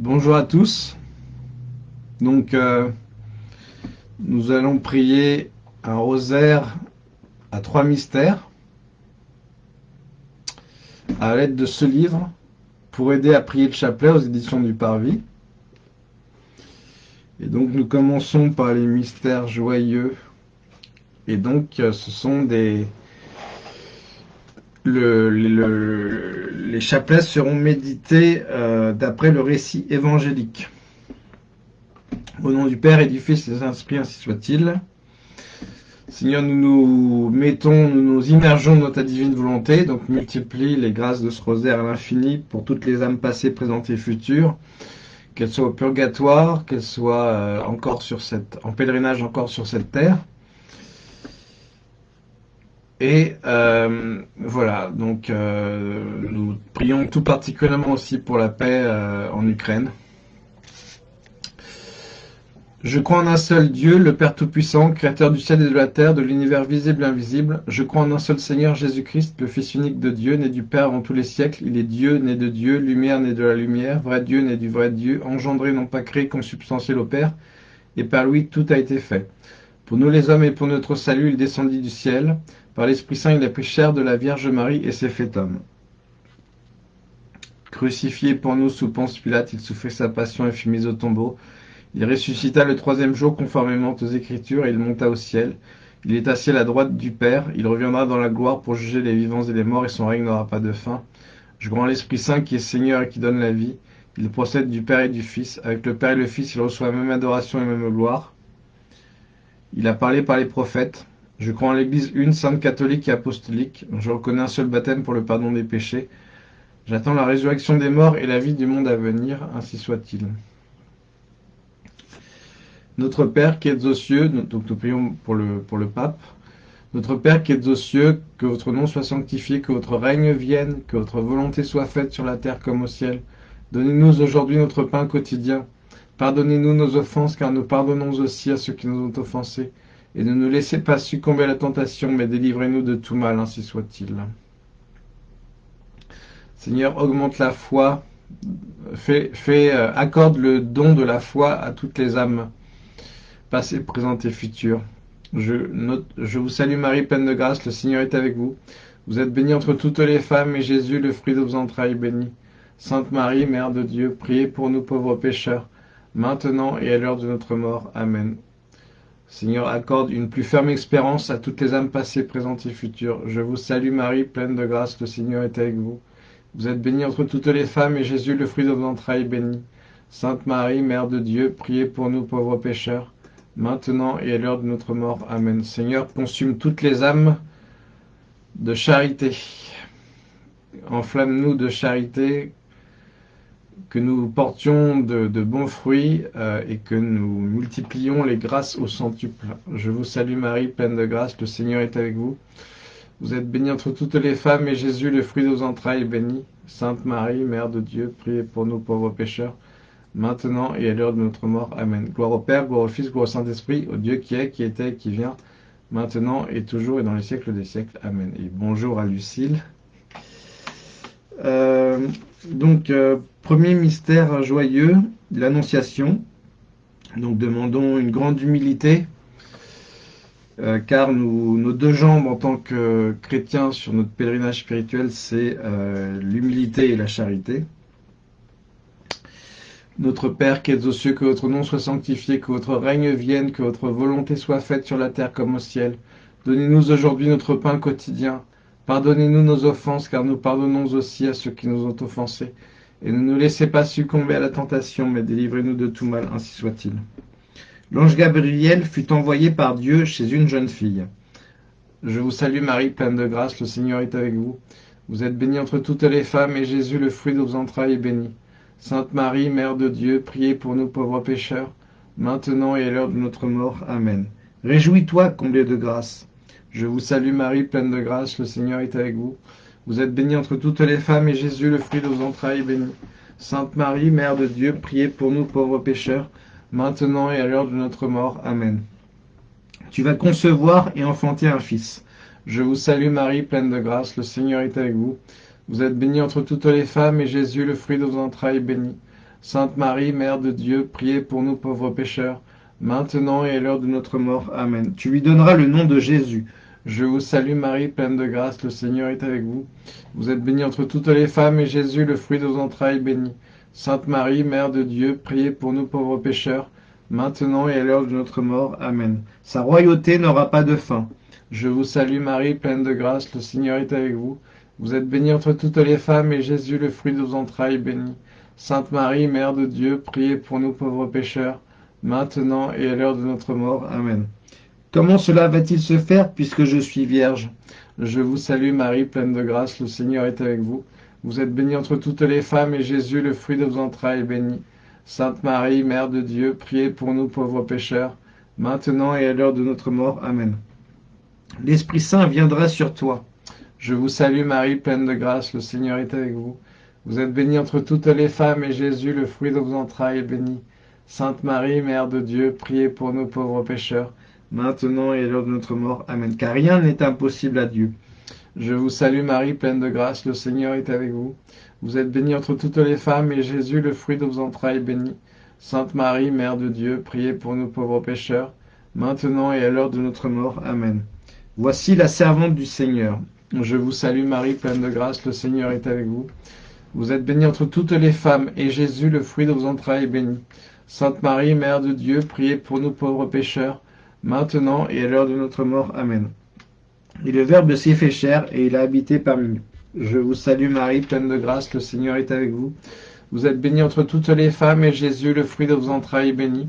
Bonjour à tous. Donc, euh, nous allons prier un rosaire à trois mystères à l'aide de ce livre pour aider à prier le chapelet aux éditions du Parvis. Et donc, nous commençons par les mystères joyeux. Et donc, euh, ce sont des, les chapelets seront médités euh, d'après le récit évangélique. Au nom du Père et du Fils et des Saint-Esprit, ainsi soit-il. Seigneur, nous nous mettons, nous nous immergeons dans ta divine volonté, donc multiplie les grâces de ce rosaire à l'infini pour toutes les âmes passées, présentes et futures, qu'elles soient au purgatoire, qu'elles soient euh, encore sur cette, en pèlerinage encore sur cette terre. Et euh, voilà, donc euh, nous prions tout particulièrement aussi pour la paix euh, en Ukraine. Je crois en un seul Dieu, le Père Tout-Puissant, Créateur du ciel et de la terre, de l'univers visible et invisible. Je crois en un seul Seigneur Jésus-Christ, le Fils unique de Dieu, né du Père avant tous les siècles. Il est Dieu, né de Dieu, lumière, né de la lumière, vrai Dieu, né du vrai Dieu, engendré, non pas créé, consubstantiel au Père. Et par lui, tout a été fait. Pour nous les hommes et pour notre salut, il descendit du ciel. Par l'Esprit Saint, il a pris chair de la Vierge Marie et s'est fait homme. Crucifié pour nous sous Ponce Pilate, il souffrit sa passion et fut mis au tombeau. Il ressuscita le troisième jour conformément aux Écritures et il monta au ciel. Il est assis à la droite du Père. Il reviendra dans la gloire pour juger les vivants et les morts et son règne n'aura pas de fin. Je crois en l'Esprit Saint qui est Seigneur et qui donne la vie. Il procède du Père et du Fils. Avec le Père et le Fils, il reçoit la même adoration et la même gloire. Il a parlé par les prophètes. Je crois en l'Église une, sainte catholique et apostolique. Je reconnais un seul baptême pour le pardon des péchés. J'attends la résurrection des morts et la vie du monde à venir, ainsi soit-il. Notre Père qui êtes aux cieux, donc nous prions pour le, pour le pape. Notre Père qui êtes aux cieux, que votre nom soit sanctifié, que votre règne vienne, que votre volonté soit faite sur la terre comme au ciel. Donnez-nous aujourd'hui notre pain quotidien. Pardonnez-nous nos offenses, car nous pardonnons aussi à ceux qui nous ont offensés et ne nous laissez pas succomber à la tentation, mais délivrez-nous de tout mal, ainsi soit-il. Seigneur, augmente la foi, euh, accorde le don de la foi à toutes les âmes, passées, présentes et futures. Je, je vous salue Marie, pleine de grâce, le Seigneur est avec vous. Vous êtes bénie entre toutes les femmes, et Jésus, le fruit de vos entrailles, béni. Sainte Marie, Mère de Dieu, priez pour nous pauvres pécheurs, maintenant et à l'heure de notre mort. Amen. Seigneur, accorde une plus ferme espérance à toutes les âmes passées, présentes et futures. Je vous salue Marie, pleine de grâce, le Seigneur est avec vous. Vous êtes bénie entre toutes les femmes, et Jésus, le fruit de vos entrailles, béni. Sainte Marie, Mère de Dieu, priez pour nous pauvres pécheurs, maintenant et à l'heure de notre mort. Amen. Seigneur, consume toutes les âmes de charité. Enflamme-nous de charité, que nous portions de, bons fruits euh, et que nous multiplions les grâces au centuple. Je vous salue Marie, pleine de grâce, le Seigneur est avec vous. Vous êtes bénie entre toutes les femmes et Jésus, le fruit de vos entrailles, est béni. Sainte Marie, Mère de Dieu, priez pour nous pauvres pécheurs, maintenant et à l'heure de notre mort. Amen. Gloire au Père, gloire au Fils, gloire au Saint-Esprit, au Dieu qui est, qui était, qui vient, maintenant et toujours et dans les siècles des siècles. Amen. Et bonjour à Lucille. Euh, donc, euh, premier mystère joyeux, l'Annonciation. Donc, demandons une grande humilité, euh, car nos deux jambes en tant que chrétiens sur notre pèlerinage spirituel, c'est l'humilité et la charité. Notre Père qui es aux cieux, que votre nom soit sanctifié, que votre règne vienne, que votre volonté soit faite sur la terre comme au ciel. Donnez-nous aujourd'hui notre pain quotidien. Pardonnez-nous nos offenses, car nous pardonnons aussi à ceux qui nous ont offensés. Et ne nous laissez pas succomber à la tentation, mais délivrez-nous de tout mal, ainsi soit-il. L'ange Gabriel fut envoyé par Dieu chez une jeune fille. Je vous salue Marie, pleine de grâce, le Seigneur est avec vous. Vous êtes bénie entre toutes les femmes, et Jésus, le fruit de vos entrailles, est béni. Sainte Marie, Mère de Dieu, priez pour nous pauvres pécheurs, maintenant et à l'heure de notre mort. Amen. Réjouis-toi, comblé de grâce. Je vous salue Marie, pleine de grâce, le Seigneur est avec vous. Vous êtes bénie entre toutes les femmes, et Jésus, le fruit de vos entrailles, est béni. Sainte Marie, Mère de Dieu, priez pour nous pauvres pécheurs, maintenant et à l'heure de notre mort. Amen. Tu vas concevoir et enfanter un fils. Je vous salue Marie, pleine de grâce, le Seigneur est avec vous. Vous êtes bénie entre toutes les femmes, et Jésus, le fruit de vos entrailles, est béni. Sainte Marie, Mère de Dieu, priez pour nous pauvres pécheurs, maintenant et à l'heure de notre mort. Amen. Tu lui donneras le nom de Jésus. Je vous salue Marie, pleine de grâce, le Seigneur est avec vous. Vous êtes bénie entre toutes les femmes, et Jésus, le fruit de vos entrailles, béni. Sainte Marie, Mère de Dieu, priez pour nous pauvres pécheurs, maintenant et à l'heure de notre mort. Amen. Sa royauté n'aura pas de fin. Je vous salue Marie, pleine de grâce, le Seigneur est avec vous. Vous êtes bénie entre toutes les femmes, et Jésus, le fruit de vos entrailles, béni. Sainte Marie, Mère de Dieu, priez pour nous pauvres pécheurs, maintenant et à l'heure de notre mort. Amen. Comment cela va-t-il se faire puisque je suis vierge? Je vous salue Marie, pleine de grâce, le Seigneur est avec vous. Vous êtes bénie entre toutes les femmes, et Jésus, le fruit de vos entrailles, est béni. Sainte Marie, Mère de Dieu, priez pour nous pauvres pécheurs, maintenant et à l'heure de notre mort. Amen. L'Esprit Saint viendra sur toi. Je vous salue Marie, pleine de grâce, le Seigneur est avec vous. Vous êtes bénie entre toutes les femmes, et Jésus, le fruit de vos entrailles, est béni. Sainte Marie, Mère de Dieu, priez pour nous pauvres pécheurs, maintenant et à l'heure de notre mort. Amen. Car rien n'est impossible à Dieu. Je vous salue Marie, pleine de grâce, le Seigneur est avec vous. Vous êtes bénie entre toutes les femmes, et Jésus, le fruit de vos entrailles, est béni. Sainte Marie, Mère de Dieu, priez pour nous pauvres pécheurs, maintenant et à l'heure de notre mort. Amen. Voici la servante du Seigneur. Je vous salue Marie, pleine de grâce, le Seigneur est avec vous. Vous êtes bénie entre toutes les femmes, et Jésus, le fruit de vos entrailles, est béni. Sainte Marie, Mère de Dieu, priez pour nous pauvres pécheurs, maintenant et à l'heure de notre mort. Amen. Et le Verbe s'est fait chair, et il a habité parmi nous. Je vous salue Marie, pleine de grâce, le Seigneur est avec vous. Vous êtes bénie entre toutes les femmes, et Jésus, le fruit de vos entrailles, est béni.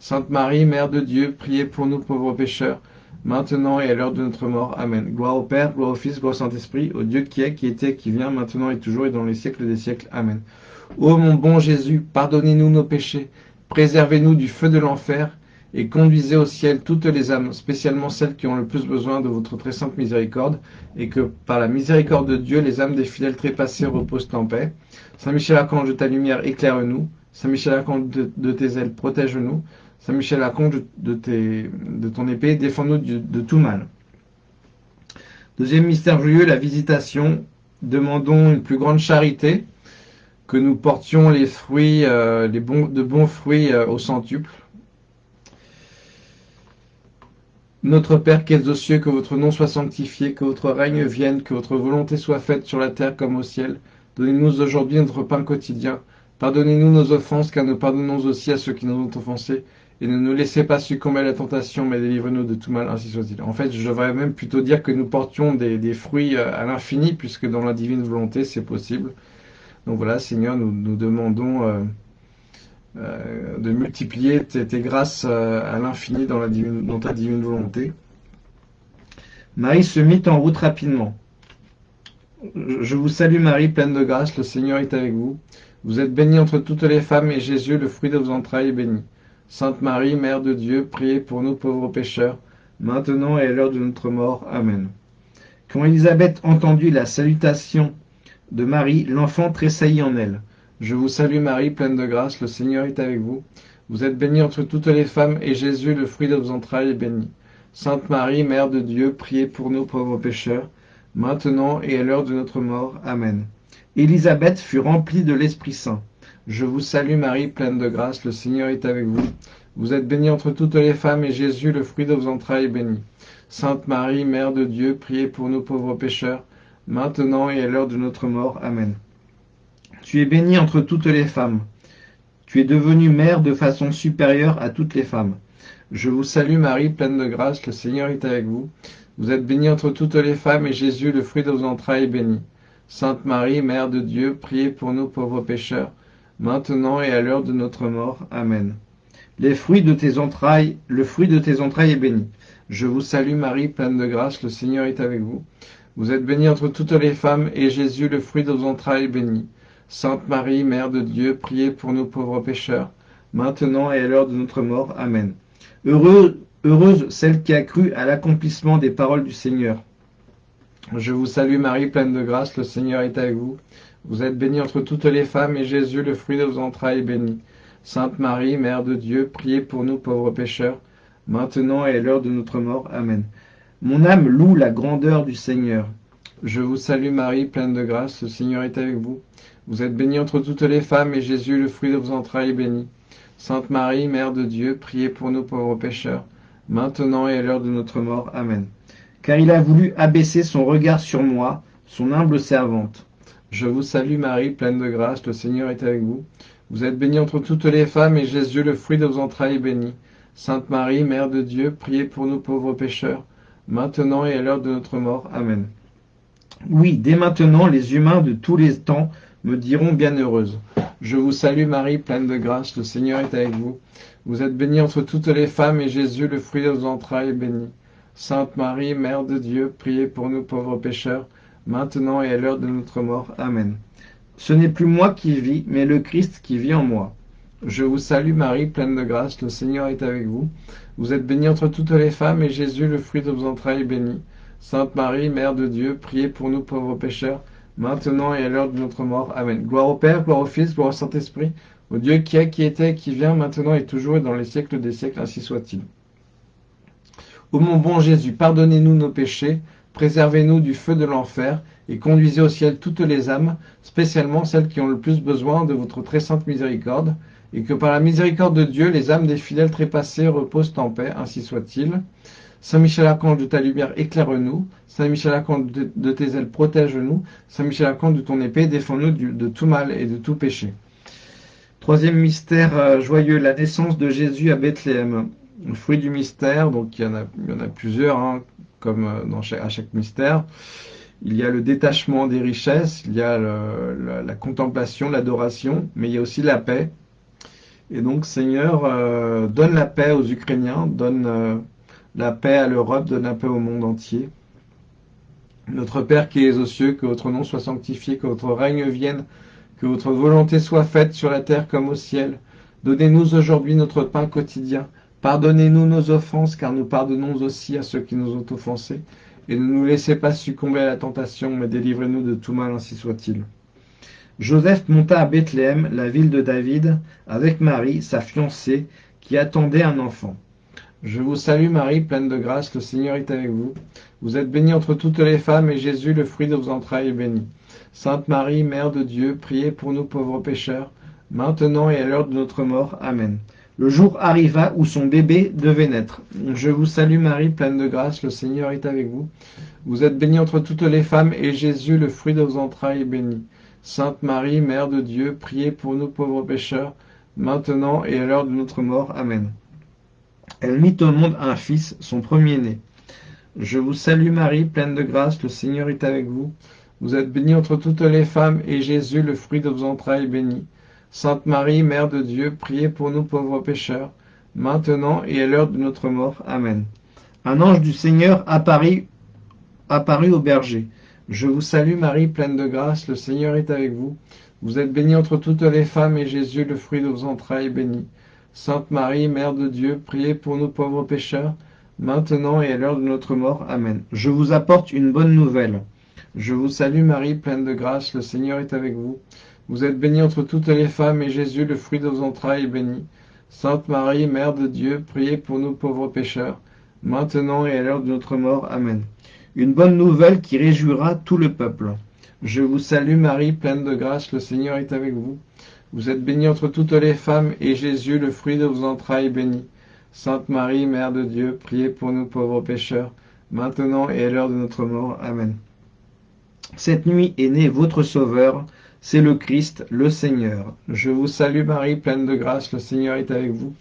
Sainte Marie, Mère de Dieu, priez pour nous pauvres pécheurs, maintenant et à l'heure de notre mort. Amen. Gloire au Père, gloire au Fils, gloire au Saint-Esprit, au Dieu qui est, qui était, qui vient, maintenant et toujours et dans les siècles des siècles. Amen. Ô mon bon Jésus, pardonnez-nous nos péchés, préservez-nous du feu de l'enfer, et conduisez au ciel toutes les âmes, spécialement celles qui ont le plus besoin de votre très sainte miséricorde, et que par la miséricorde de Dieu, les âmes des fidèles trépassés reposent en paix. Saint Michel Archange de ta lumière, éclaire-nous. Saint Michel Archange de, tes ailes, protège-nous. Saint Michel Archange de, de ton épée, défends-nous de, tout mal. Deuxième mystère joyeux, la visitation. Demandons une plus grande charité, que nous portions les fruits, euh, les bons, de bons fruits euh, au centuple. Notre Père qui es aux cieux, que votre nom soit sanctifié, que votre règne vienne, que votre volonté soit faite sur la terre comme au ciel. Donnez-nous aujourd'hui notre pain quotidien. Pardonnez-nous nos offenses, car nous pardonnons aussi à ceux qui nous ont offensés. Et ne nous laissez pas succomber à la tentation, mais délivre-nous de tout mal, ainsi soit-il. En fait, je devrais même plutôt dire que nous portions des, fruits euh, à l'infini, puisque dans la divine volonté, c'est possible. Donc voilà, Seigneur, nous, nous demandons... Euh, euh, de multiplier tes, grâces euh, à l'infini dans, dans ta divine volonté. Marie se mit en route rapidement. Je vous salue Marie, pleine de grâce, le Seigneur est avec vous. Vous êtes bénie entre toutes les femmes, et Jésus, le fruit de vos entrailles, est béni. Sainte Marie, Mère de Dieu, priez pour nous pauvres pécheurs, maintenant et à l'heure de notre mort. Amen. Quand Élisabeth entendit la salutation de Marie, l'enfant tressaillit en elle. Je vous salue Marie, pleine de grâce, le Seigneur est avec vous. Vous êtes bénie entre toutes les femmes, et Jésus, le fruit de vos entrailles, est béni. Sainte Marie, Mère de Dieu, priez pour nous pauvres pécheurs, maintenant et à l'heure de notre mort. Amen. Élisabeth fut remplie de l'Esprit Saint. Je vous salue Marie, pleine de grâce, le Seigneur est avec vous. Vous êtes bénie entre toutes les femmes, et Jésus, le fruit de vos entrailles, est béni. Sainte Marie, Mère de Dieu, priez pour nous pauvres pécheurs, maintenant et à l'heure de notre mort. Amen. Tu es bénie entre toutes les femmes. Tu es devenue mère de façon supérieure à toutes les femmes. Je vous salue Marie, pleine de grâce, le Seigneur est avec vous. Vous êtes bénie entre toutes les femmes, et Jésus, le fruit de vos entrailles, est béni. Sainte Marie, Mère de Dieu, priez pour nous pauvres pécheurs, maintenant et à l'heure de notre mort. Amen. Les fruits de tes entrailles, le fruit de tes entrailles est béni. Je vous salue Marie, pleine de grâce, le Seigneur est avec vous. Vous êtes bénie entre toutes les femmes, et Jésus, le fruit de vos entrailles, est béni. Sainte Marie, Mère de Dieu, priez pour nous pauvres pécheurs, maintenant et à l'heure de notre mort. Amen. Heureuse, heureuse celle qui a cru à l'accomplissement des paroles du Seigneur. Je vous salue Marie, pleine de grâce, le Seigneur est avec vous. Vous êtes bénie entre toutes les femmes, et Jésus, le fruit de vos entrailles, est béni. Sainte Marie, Mère de Dieu, priez pour nous pauvres pécheurs, maintenant et à l'heure de notre mort. Amen. Mon âme loue la grandeur du Seigneur. Je vous salue Marie, pleine de grâce, le Seigneur est avec vous. Vous êtes bénie entre toutes les femmes, et Jésus, le fruit de vos entrailles, est béni. Sainte Marie, Mère de Dieu, priez pour nous pauvres pécheurs, maintenant et à l'heure de notre mort. Amen. Car il a voulu abaisser son regard sur moi, son humble servante. Je vous salue Marie, pleine de grâce, le Seigneur est avec vous. Vous êtes bénie entre toutes les femmes, et Jésus, le fruit de vos entrailles, est béni. Sainte Marie, Mère de Dieu, priez pour nous pauvres pécheurs, maintenant et à l'heure de notre mort. Amen. Oui, dès maintenant, les humains de tous les temps me diront bienheureuse. Je vous salue Marie, pleine de grâce, le Seigneur est avec vous. Vous êtes bénie entre toutes les femmes, et Jésus, le fruit de vos entrailles, est béni. Sainte Marie, Mère de Dieu, priez pour nous pauvres pécheurs, maintenant et à l'heure de notre mort. Amen. Ce n'est plus moi qui vis, mais le Christ qui vit en moi. Je vous salue Marie, pleine de grâce, le Seigneur est avec vous. Vous êtes bénie entre toutes les femmes, et Jésus, le fruit de vos entrailles, est béni. Sainte Marie, Mère de Dieu, priez pour nous pauvres pécheurs, maintenant et à l'heure de notre mort. Amen. Gloire au Père, gloire au Fils, gloire au Saint-Esprit, au Dieu qui est, qui était, qui vient, maintenant et toujours et dans les siècles des siècles, ainsi soit-il. Ô mon bon Jésus, pardonnez-nous nos péchés, préservez-nous du feu de l'enfer, et conduisez au ciel toutes les âmes, spécialement celles qui ont le plus besoin de votre très sainte miséricorde, et que par la miséricorde de Dieu, les âmes des fidèles trépassés reposent en paix, ainsi soit-il. Saint Michel Archange de ta lumière, éclaire-nous. Saint Michel Archange de tes ailes, protège-nous. Saint Michel Archange de ton épée, défends-nous de tout mal et de tout péché. Troisième mystère euh, joyeux, la naissance de Jésus à Bethléem. Le fruit du mystère, donc il y en a, plusieurs, hein, comme euh, à chaque mystère. Il y a le détachement des richesses, il y a la, contemplation, l'adoration, mais il y a aussi la paix. Et donc, Seigneur, euh, donne la paix aux Ukrainiens, donne euh, la paix à l'Europe, donne la paix au monde entier. Notre Père qui es aux cieux, que votre nom soit sanctifié, que votre règne vienne, que votre volonté soit faite sur la terre comme au ciel. Donnez-nous aujourd'hui notre pain quotidien. Pardonnez-nous nos offenses, car nous pardonnons aussi à ceux qui nous ont offensés. Et ne nous laissez pas succomber à la tentation, mais délivrez-nous de tout mal, ainsi soit-il. Joseph monta à Bethléem, la ville de David, avec Marie, sa fiancée, qui attendait un enfant. Je vous salue Marie, pleine de grâce, le Seigneur est avec vous. Vous êtes bénie entre toutes les femmes, et Jésus, le fruit de vos entrailles, est béni. Sainte Marie, Mère de Dieu, priez pour nous pauvres pécheurs, maintenant et à l'heure de notre mort. Amen. Le jour arriva où son bébé devait naître. Je vous salue Marie, pleine de grâce, le Seigneur est avec vous. Vous êtes bénie entre toutes les femmes, et Jésus, le fruit de vos entrailles, est béni. Sainte Marie, Mère de Dieu, priez pour nous pauvres pécheurs, maintenant et à l'heure de notre mort. Amen. Elle mit au monde un fils, son premier-né. Je vous salue Marie, pleine de grâce, le Seigneur est avec vous. Vous êtes bénie entre toutes les femmes, et Jésus, le fruit de vos entrailles, est béni. Sainte Marie, Mère de Dieu, priez pour nous pauvres pécheurs, maintenant et à l'heure de notre mort. Amen. Un ange du Seigneur apparut, apparut au berger. Je vous salue Marie, pleine de grâce, le Seigneur est avec vous. Vous êtes bénie entre toutes les femmes, et Jésus, le fruit de vos entrailles, est béni. Sainte Marie, Mère de Dieu, priez pour nous pauvres pécheurs, maintenant et à l'heure de notre mort. Amen. Je vous apporte une bonne nouvelle. Je vous salue Marie, pleine de grâce, le Seigneur est avec vous. Vous êtes bénie entre toutes les femmes, et Jésus, le fruit de vos entrailles, est béni. Sainte Marie, Mère de Dieu, priez pour nous pauvres pécheurs, maintenant et à l'heure de notre mort. Amen. Une bonne nouvelle qui réjouira tout le peuple. Je vous salue Marie, pleine de grâce, le Seigneur est avec vous. Vous êtes bénie entre toutes les femmes, et Jésus, le fruit de vos entrailles, est béni. Sainte Marie, Mère de Dieu, priez pour nous pauvres pécheurs, maintenant et à l'heure de notre mort. Amen. Cette nuit est né votre Sauveur, c'est le Christ, le Seigneur. Je vous salue Marie, pleine de grâce, le Seigneur est avec vous.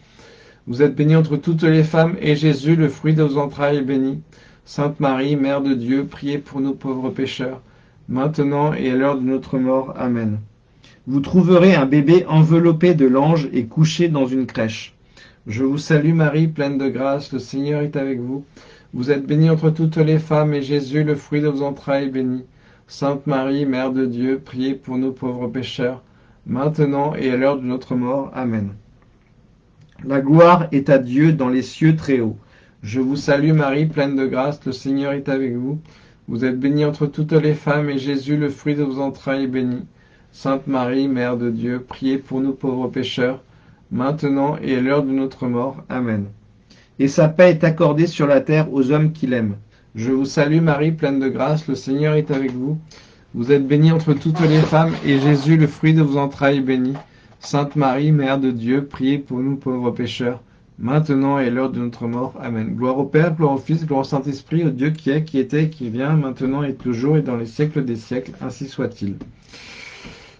Vous êtes bénie entre toutes les femmes, et Jésus, le fruit de vos entrailles, est béni. Sainte Marie, Mère de Dieu, priez pour nous pauvres pécheurs, maintenant et à l'heure de notre mort. Amen. Vous trouverez un bébé enveloppé de l'ange et couché dans une crèche. Je vous salue Marie, pleine de grâce, le Seigneur est avec vous. Vous êtes bénie entre toutes les femmes, et Jésus, le fruit de vos entrailles, est béni. Sainte Marie, Mère de Dieu, priez pour nous pauvres pécheurs, maintenant et à l'heure de notre mort. Amen. La gloire est à Dieu dans les cieux très hauts. Je vous salue Marie, pleine de grâce, le Seigneur est avec vous. Vous êtes bénie entre toutes les femmes, et Jésus, le fruit de vos entrailles, est béni. Sainte Marie, Mère de Dieu, priez pour nous pauvres pécheurs, maintenant et à l'heure de notre mort. Amen. Et sa paix est accordée sur la terre aux hommes qui l'aiment. Je vous salue Marie, pleine de grâce, le Seigneur est avec vous. Vous êtes bénie entre toutes les femmes, et Jésus, le fruit de vos entrailles, est béni. Sainte Marie, Mère de Dieu, priez pour nous pauvres pécheurs, maintenant et l'heure de notre mort. Amen. Gloire au Père, gloire au Fils, gloire au Saint-Esprit, au Dieu qui est, qui était, qui vient, maintenant et toujours, et dans les siècles des siècles, ainsi soit-il.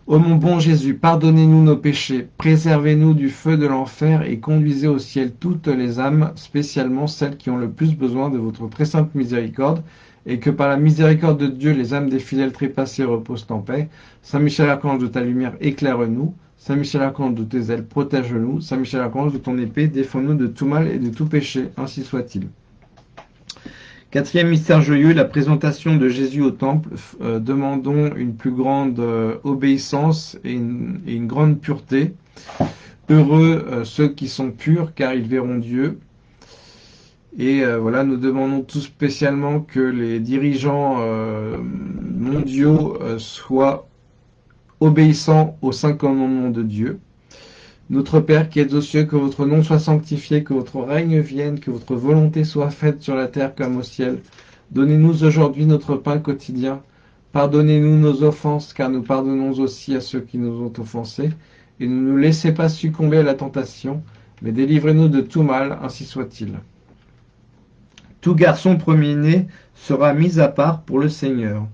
Ô mon bon Jésus, pardonnez-nous nos péchés, préservez-nous du feu de l'enfer et conduisez au ciel toutes les âmes, spécialement celles qui ont le plus besoin de votre très sainte miséricorde, et que par la miséricorde de Dieu, les âmes des fidèles trépassés reposent en paix. Saint Michel Archange de ta lumière, éclaire-nous. Saint Michel Archange de tes ailes, protège-nous. Saint Michel Archange de ton épée, défends-nous de tout mal et de tout péché. Ainsi soit-il. Quatrième mystère joyeux, la présentation de Jésus au temple. Euh, demandons une plus grande euh, obéissance et une, grande pureté. Heureux euh, ceux qui sont purs, car ils verront Dieu. Et voilà, nous demandons tout spécialement que les dirigeants mondiaux soient obéissants aux cinq commandements de Dieu. Notre Père qui êtes aux cieux, que votre nom soit sanctifié, que votre règne vienne, que votre volonté soit faite sur la terre comme au ciel. Donnez-nous aujourd'hui notre pain quotidien. Pardonnez-nous nos offenses, car nous pardonnons aussi à ceux qui nous ont offensés. Et ne nous laissez pas succomber à la tentation, mais délivrez-nous de tout mal, ainsi soit-il. Tout garçon premier-né sera mis à part pour le Seigneur.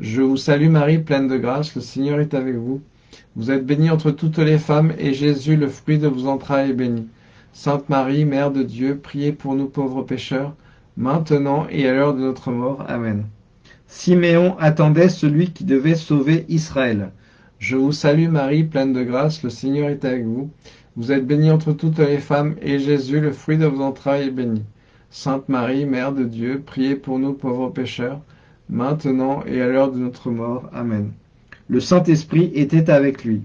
Je vous salue Marie, pleine de grâce, le Seigneur est avec vous. Vous êtes bénie entre toutes les femmes, et Jésus, le fruit de vos entrailles, est béni. Sainte Marie, Mère de Dieu, priez pour nous pauvres pécheurs, maintenant et à l'heure de notre mort. Amen. Siméon attendait celui qui devait sauver Israël. Je vous salue Marie, pleine de grâce, le Seigneur est avec vous. Vous êtes bénie entre toutes les femmes, et Jésus, le fruit de vos entrailles, est béni. Sainte Marie, Mère de Dieu, priez pour nous pauvres pécheurs, maintenant et à l'heure de notre mort. Amen. Le Saint-Esprit était avec lui.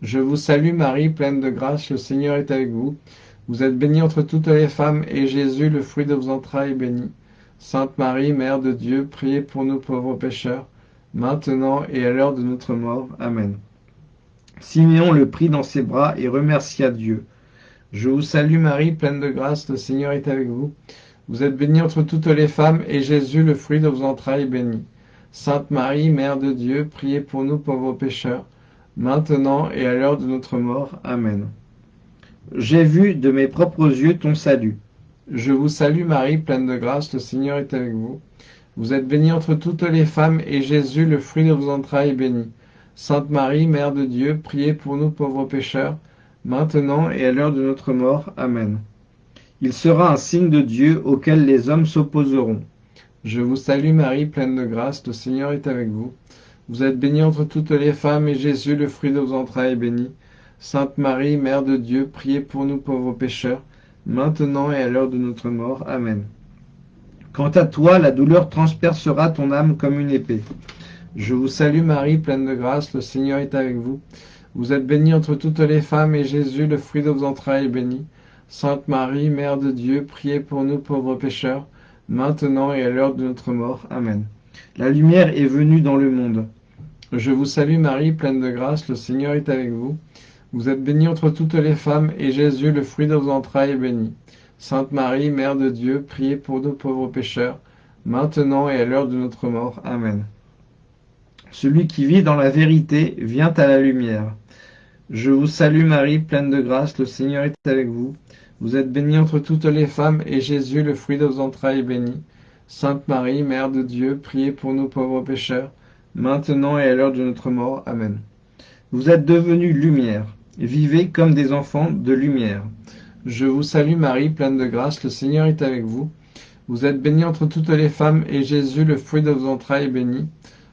Je vous salue Marie, pleine de grâce, le Seigneur est avec vous. Vous êtes bénie entre toutes les femmes, et Jésus, le fruit de vos entrailles, est béni. Sainte Marie, Mère de Dieu, priez pour nous pauvres pécheurs, maintenant et à l'heure de notre mort. Amen. Siméon le prit dans ses bras et remercia Dieu. Je vous salue Marie, pleine de grâce, le Seigneur est avec vous. Vous êtes bénie entre toutes les femmes, et Jésus, le fruit de vos entrailles, est béni. Sainte Marie, Mère de Dieu, priez pour nous pauvres pécheurs, maintenant et à l'heure de notre mort. Amen. J'ai vu de mes propres yeux ton salut. Je vous salue Marie, pleine de grâce, le Seigneur est avec vous. Vous êtes bénie entre toutes les femmes, et Jésus, le fruit de vos entrailles, est béni. Sainte Marie, Mère de Dieu, priez pour nous pauvres pécheurs, maintenant et à l'heure de notre mort. Amen. Il sera un signe de Dieu auquel les hommes s'opposeront. Je vous salue Marie, pleine de grâce, le Seigneur est avec vous. Vous êtes bénie entre toutes les femmes, et Jésus, le fruit de vos entrailles, est béni. Sainte Marie, Mère de Dieu, priez pour nous pauvres pécheurs, maintenant et à l'heure de notre mort. Amen. Quant à toi, la douleur transpercera ton âme comme une épée. Je vous salue Marie, pleine de grâce, le Seigneur est avec vous. Vous êtes bénie entre toutes les femmes, et Jésus, le fruit de vos entrailles, est béni. Sainte Marie, Mère de Dieu, priez pour nous pauvres pécheurs, maintenant et à l'heure de notre mort. Amen. La lumière est venue dans le monde. Je vous salue Marie, pleine de grâce, le Seigneur est avec vous. Vous êtes bénie entre toutes les femmes, et Jésus, le fruit de vos entrailles, est béni. Sainte Marie, Mère de Dieu, priez pour nous pauvres pécheurs, maintenant et à l'heure de notre mort. Amen. Celui qui vit dans la vérité vient à la lumière. Je vous salue Marie, pleine de grâce, le Seigneur est avec vous. Vous êtes bénie entre toutes les femmes, et Jésus, le fruit de vos entrailles, est béni. Sainte Marie, Mère de Dieu, priez pour nous pauvres pécheurs, maintenant et à l'heure de notre mort. Amen. Vous êtes devenue lumière. Vivez comme des enfants de lumière. Je vous salue Marie, pleine de grâce, le Seigneur est avec vous. Vous êtes bénie entre toutes les femmes, et Jésus, le fruit de vos entrailles, est béni.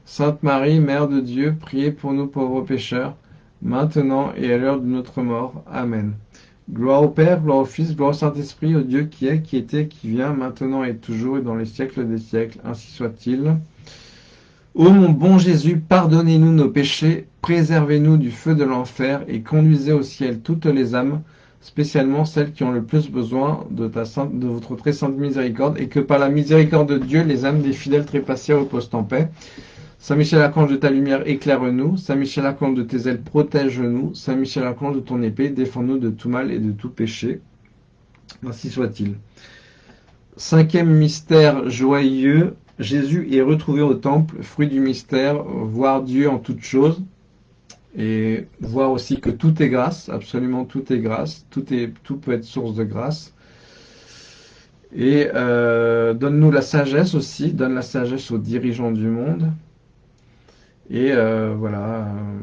Sainte Marie, Mère de Dieu, priez pour nous pauvres pécheurs, maintenant et à l'heure de notre mort. Amen. Gloire au Père, gloire au Fils, gloire au Saint-Esprit, au Dieu qui est, qui était, qui vient, maintenant et toujours, et dans les siècles des siècles, ainsi soit-il. Ô mon bon Jésus, pardonnez-nous nos péchés, préservez-nous du feu de l'enfer, et conduisez au ciel toutes les âmes, spécialement celles qui ont le plus besoin de, votre très sainte miséricorde, et que par la miséricorde de Dieu, les âmes des fidèles trépassés reposent en paix. Saint Michel Archange de ta lumière, éclaire-nous. Saint Michel Archange de tes ailes, protège-nous. Saint Michel Archange de ton épée, défends-nous de tout mal et de tout péché. Ainsi soit-il. Cinquième mystère joyeux, Jésus est retrouvé au temple, fruit du mystère, voir Dieu en toutes choses et voir aussi que tout est grâce, absolument tout est grâce, tout, est, peut être source de grâce. Et euh, donne-nous la sagesse aussi, donne la sagesse aux dirigeants du monde. Et euh, voilà. Euh,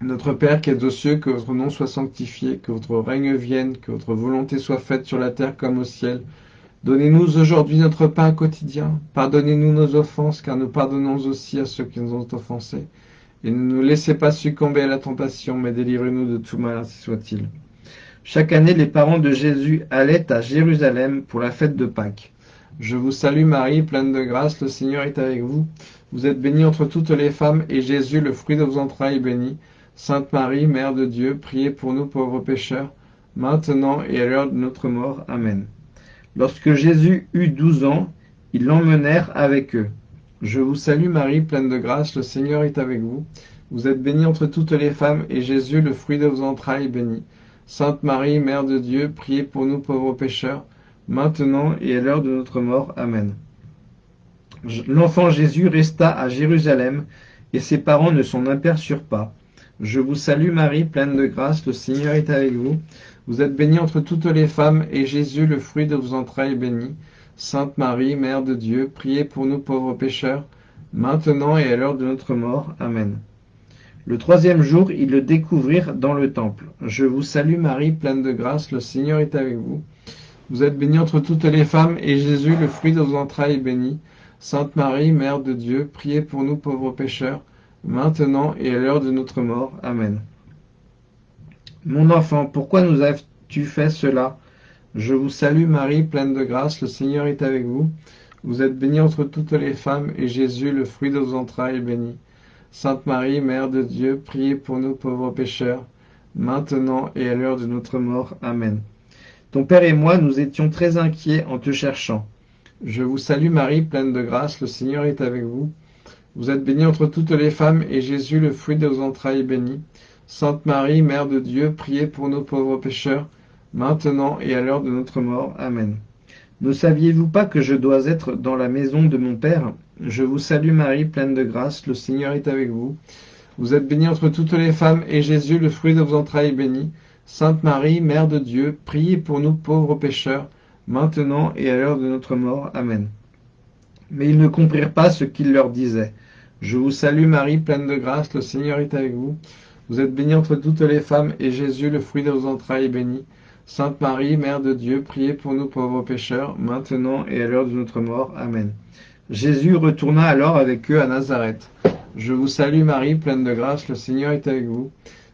notre Père qui es aux cieux, que votre nom soit sanctifié, que votre règne vienne, que votre volonté soit faite sur la terre comme au ciel. Donnez-nous aujourd'hui notre pain quotidien. Pardonnez-nous nos offenses, car nous pardonnons aussi à ceux qui nous ont offensés. Et ne nous laissez pas succomber à la tentation, mais délivrez-nous de tout mal, ainsi soit-il. Chaque année, les parents de Jésus allaient à Jérusalem pour la fête de Pâques. Je vous salue Marie, pleine de grâce, le Seigneur est avec vous. Vous êtes bénie entre toutes les femmes, et Jésus, le fruit de vos entrailles, est béni. Sainte Marie, Mère de Dieu, priez pour nous pauvres pécheurs, maintenant et à l'heure de notre mort. Amen. Lorsque Jésus eut douze ans, ils l'emmenèrent avec eux. Je vous salue Marie, pleine de grâce, le Seigneur est avec vous. Vous êtes bénie entre toutes les femmes, et Jésus, le fruit de vos entrailles, est béni. Sainte Marie, Mère de Dieu, priez pour nous pauvres pécheurs, maintenant et à l'heure de notre mort. Amen. L'enfant Jésus resta à Jérusalem, et ses parents ne s'en aperçurent pas. Je vous salue Marie, pleine de grâce, le Seigneur est avec vous. Vous êtes bénie entre toutes les femmes, et Jésus, le fruit de vos entrailles, est béni. Sainte Marie, Mère de Dieu, priez pour nous pauvres pécheurs, maintenant et à l'heure de notre mort. Amen. Le troisième jour, ils le découvrirent dans le temple. Je vous salue Marie, pleine de grâce, le Seigneur est avec vous. Vous êtes bénie entre toutes les femmes, et Jésus, le fruit de vos entrailles, est béni. Sainte Marie, Mère de Dieu, priez pour nous pauvres pécheurs, maintenant et à l'heure de notre mort. Amen. Mon enfant, pourquoi nous as-tu fait cela? Je vous salue Marie, pleine de grâce, le Seigneur est avec vous. Vous êtes bénie entre toutes les femmes, et Jésus, le fruit de vos entrailles, est béni. Sainte Marie, Mère de Dieu, priez pour nous pauvres pécheurs, maintenant et à l'heure de notre mort. Amen. Ton Père et moi, nous étions très inquiets en te cherchant. Je vous salue Marie, pleine de grâce, le Seigneur est avec vous. Vous êtes bénie entre toutes les femmes, et Jésus, le fruit de vos entrailles, est béni. Sainte Marie, Mère de Dieu, priez pour nous pauvres pécheurs, maintenant et à l'heure de notre mort. Amen. Ne saviez-vous pas que je dois être dans la maison de mon Père? Je vous salue Marie, pleine de grâce, le Seigneur est avec vous. Vous êtes bénie entre toutes les femmes, et Jésus, le fruit de vos entrailles, est béni. Sainte Marie, Mère de Dieu, priez pour nous pauvres pécheurs, maintenant et à l'heure de notre mort. Amen. Mais ils ne comprirent pas ce qu'il leur disait. Je vous salue Marie, pleine de grâce, le Seigneur est avec vous. Vous êtes bénie entre toutes les femmes, et Jésus, le fruit de vos entrailles, est béni. Sainte Marie, Mère de Dieu, priez pour nous pauvres pécheurs, maintenant et à l'heure de notre mort. Amen. Jésus retourna alors avec eux à Nazareth. Je vous salue Marie, pleine de grâce, le Seigneur est avec vous.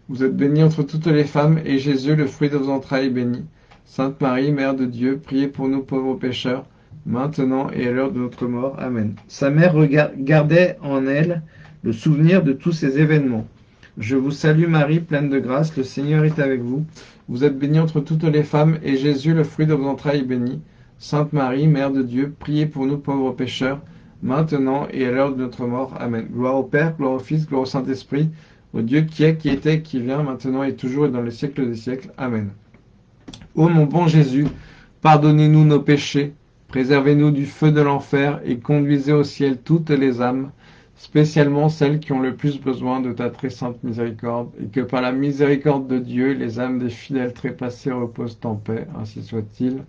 Vous êtes bénie entre toutes les femmes, et Jésus, le fruit de vos entrailles, est béni. Sainte Marie, Mère de Dieu, priez pour nous pauvres pécheurs, maintenant et à l'heure de notre mort. Amen. Sa mère gardait en elle le souvenir de tous ces événements. Je vous salue Marie, pleine de grâce, le Seigneur est avec vous. Vous êtes bénie entre toutes les femmes, et Jésus, le fruit de vos entrailles, est béni. Sainte Marie, Mère de Dieu, priez pour nous pauvres pécheurs, maintenant et à l'heure de notre mort. Amen. Gloire au Père, gloire au Fils, gloire au Saint-Esprit, au Dieu qui est, qui était, qui vient, maintenant et toujours et dans les siècles des siècles. Amen. Ô mon bon Jésus, pardonnez-nous nos péchés, préservez-nous du feu de l'enfer et conduisez au ciel toutes les âmes, spécialement celles qui ont le plus besoin de ta très sainte miséricorde, et que par la miséricorde de Dieu, les âmes des fidèles trépassés reposent en paix, ainsi soit-il.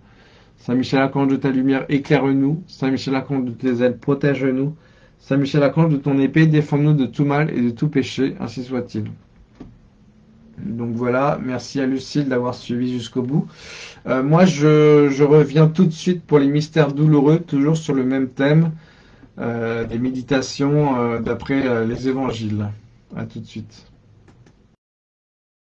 Saint Michel Archange de ta lumière, éclaire-nous. Saint Michel Archange de tes ailes, protège-nous. Saint Michel Archange de ton épée, défends-nous de tout mal et de tout péché, ainsi soit-il. Donc voilà, merci à Lucille d'avoir suivi jusqu'au bout. Euh, moi, je reviens tout de suite pour les mystères douloureux, toujours sur le même thème. Euh, des méditations euh, d'après les évangiles. À tout de suite.